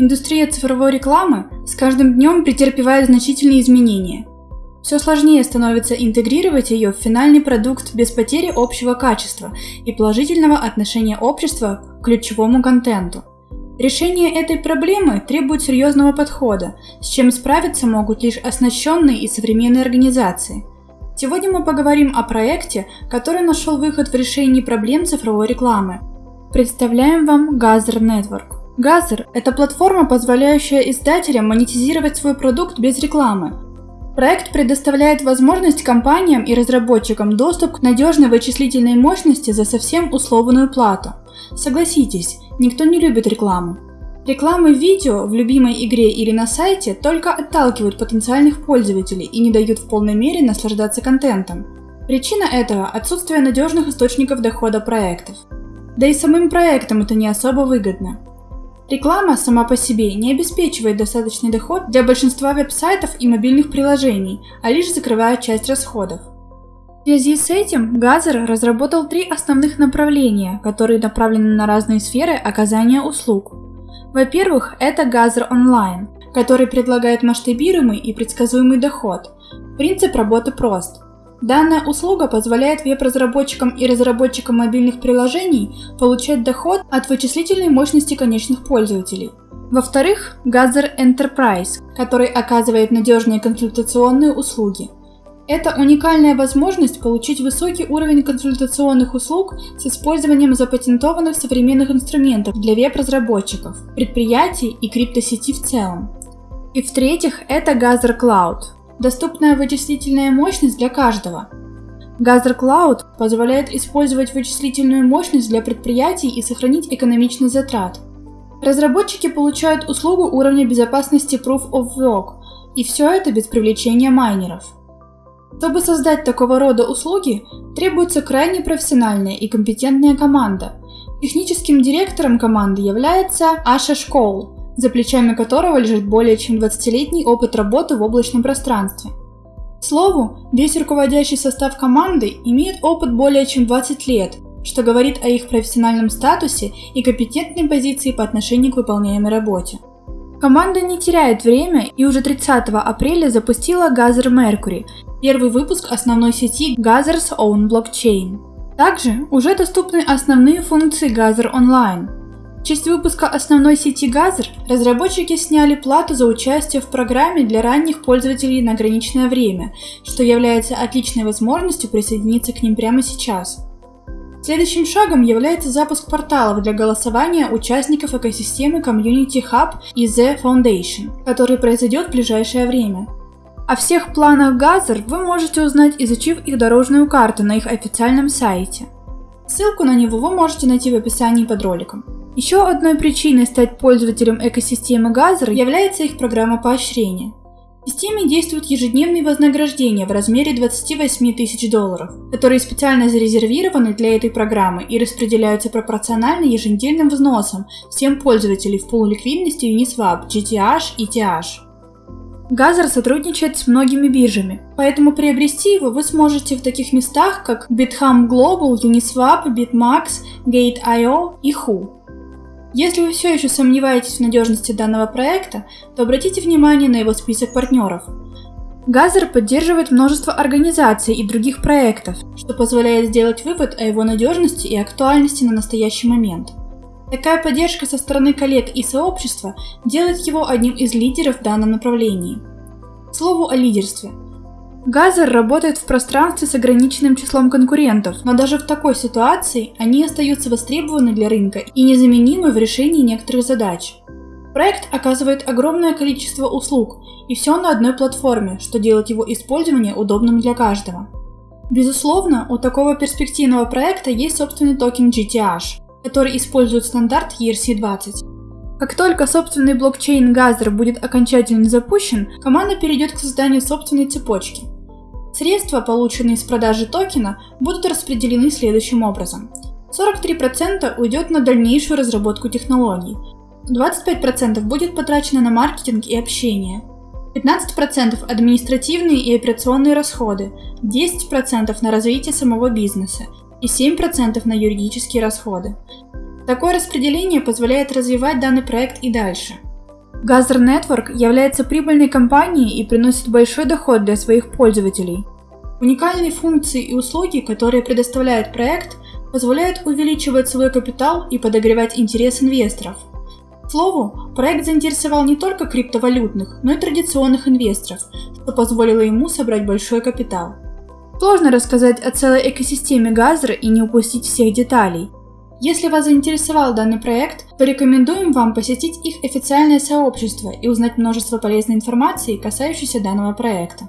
Индустрия цифровой рекламы с каждым днем претерпевает значительные изменения. Все сложнее становится интегрировать ее в финальный продукт без потери общего качества и положительного отношения общества к ключевому контенту. Решение этой проблемы требует серьезного подхода, с чем справиться могут лишь оснащенные и современные организации. Сегодня мы поговорим о проекте, который нашел выход в решении проблем цифровой рекламы. Представляем вам Gazer Network. Gazer – это платформа, позволяющая издателям монетизировать свой продукт без рекламы, Проект предоставляет возможность компаниям и разработчикам доступ к надежной вычислительной мощности за совсем условную плату. Согласитесь, никто не любит рекламу. Рекламы видео в любимой игре или на сайте только отталкивают потенциальных пользователей и не дают в полной мере наслаждаться контентом. Причина этого – отсутствие надежных источников дохода проектов. Да и самым проектам это не особо выгодно. Реклама сама по себе не обеспечивает достаточный доход для большинства веб-сайтов и мобильных приложений, а лишь закрывает часть расходов. В связи с этим Gather разработал три основных направления, которые направлены на разные сферы оказания услуг. Во-первых, это Gather Online, который предлагает масштабируемый и предсказуемый доход. Принцип работы прост – Данная услуга позволяет веб-разработчикам и разработчикам мобильных приложений получать доход от вычислительной мощности конечных пользователей. Во-вторых, Gazer Enterprise, который оказывает надежные консультационные услуги. Это уникальная возможность получить высокий уровень консультационных услуг с использованием запатентованных современных инструментов для веб-разработчиков, предприятий и криптосети в целом. И в-третьих, это Gazer Cloud, доступная вычислительная мощность для каждого. Gazer Cloud позволяет использовать вычислительную мощность для предприятий и сохранить экономичность затрат. Разработчики получают услугу уровня безопасности Proof of Work, и все это без привлечения майнеров. Чтобы создать такого рода услуги, требуется крайне профессиональная и компетентная команда. Техническим директором команды является Аша Школ, за плечами которого лежит более чем 20-летний опыт работы в облачном пространстве. К слову, весь руководящий состав команды имеет опыт более чем 20 лет, что говорит о их профессиональном статусе и компетентной позиции по отношению к выполняемой работе. Команда не теряет время и уже 30 апреля запустила Gather Mercury, первый выпуск основной сети Gather's Own Blockchain. Также уже доступны основные функции Gather Online, в честь выпуска основной сети Gather разработчики сняли плату за участие в программе для ранних пользователей на ограниченное время, что является отличной возможностью присоединиться к ним прямо сейчас. Следующим шагом является запуск порталов для голосования участников экосистемы Community Hub и The Foundation, который произойдет в ближайшее время. О всех планах Gather вы можете узнать, изучив их дорожную карту на их официальном сайте. Ссылку на него вы можете найти в описании под роликом. Еще одной причиной стать пользователем экосистемы Gather является их программа поощрения. В системе действуют ежедневные вознаграждения в размере 28 тысяч долларов, которые специально зарезервированы для этой программы и распределяются пропорционально еженедельным взносам всем пользователям в пул ликвидности Uniswap, GTH и TH. Газер сотрудничает с многими биржами, поэтому приобрести его вы сможете в таких местах, как Bitham Global, Uniswap, BitMax, Gate.io и Who. Если вы все еще сомневаетесь в надежности данного проекта, то обратите внимание на его список партнеров. Gather поддерживает множество организаций и других проектов, что позволяет сделать вывод о его надежности и актуальности на настоящий момент. Такая поддержка со стороны коллег и сообщества делает его одним из лидеров в данном направлении. К слову о лидерстве – Gather работает в пространстве с ограниченным числом конкурентов, но даже в такой ситуации они остаются востребованы для рынка и незаменимы в решении некоторых задач. Проект оказывает огромное количество услуг, и все на одной платформе, что делает его использование удобным для каждого. Безусловно, у такого перспективного проекта есть собственный токен GTH, который использует стандарт ERC-20. Как только собственный блокчейн Gather будет окончательно запущен, команда перейдет к созданию собственной цепочки – Средства, полученные с продажи токена, будут распределены следующим образом. 43% уйдет на дальнейшую разработку технологий, 25% будет потрачено на маркетинг и общение, 15% административные и операционные расходы, 10% на развитие самого бизнеса. И 7% на юридические расходы. Такое распределение позволяет развивать данный проект и дальше – Gazr Network является прибыльной компанией и приносит большой доход для своих пользователей. Уникальные функции и услуги, которые предоставляет проект, позволяют увеличивать свой капитал и подогревать интерес инвесторов. К слову, проект заинтересовал не только криптовалютных, но и традиционных инвесторов, что позволило ему собрать большой капитал. Сложно рассказать о целой экосистеме Газра и не упустить всех деталей. Если вас заинтересовал данный проект, то рекомендуем вам посетить их официальное сообщество и узнать множество полезной информации, касающейся данного проекта.